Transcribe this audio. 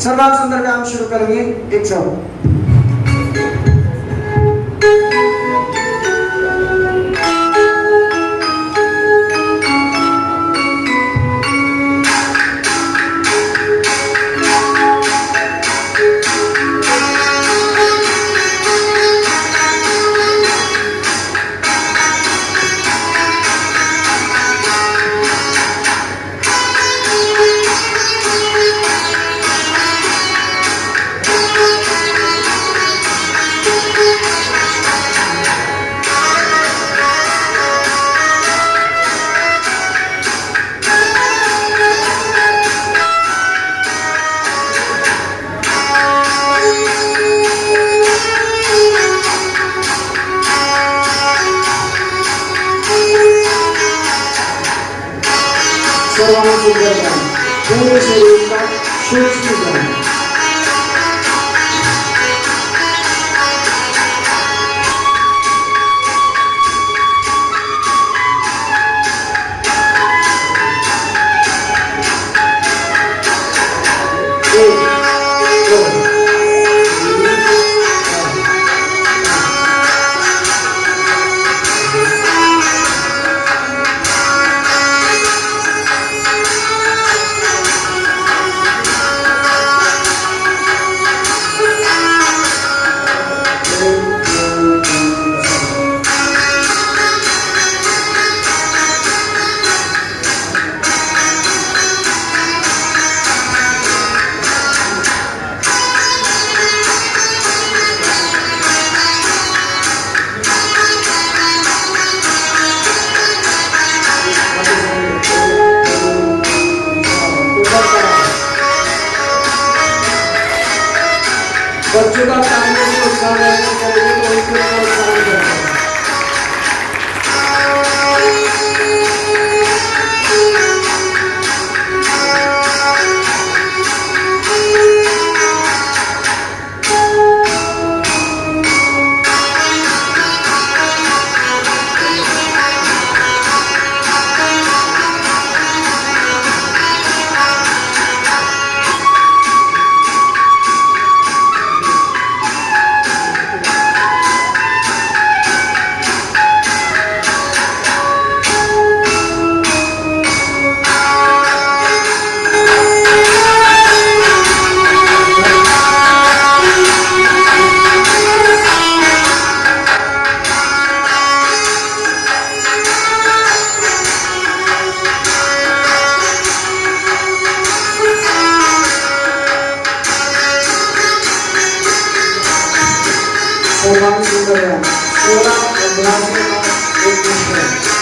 सर्वांग सुंदर काम शुरू करेंगे। एक सब 서방의 존재 감, 동물의 존재 감, 쇼츠 감, बच्चों का काम है कि उत्साह सर्वांग सुंदर व्यायाम सोलह अभ्यास के बाद एक है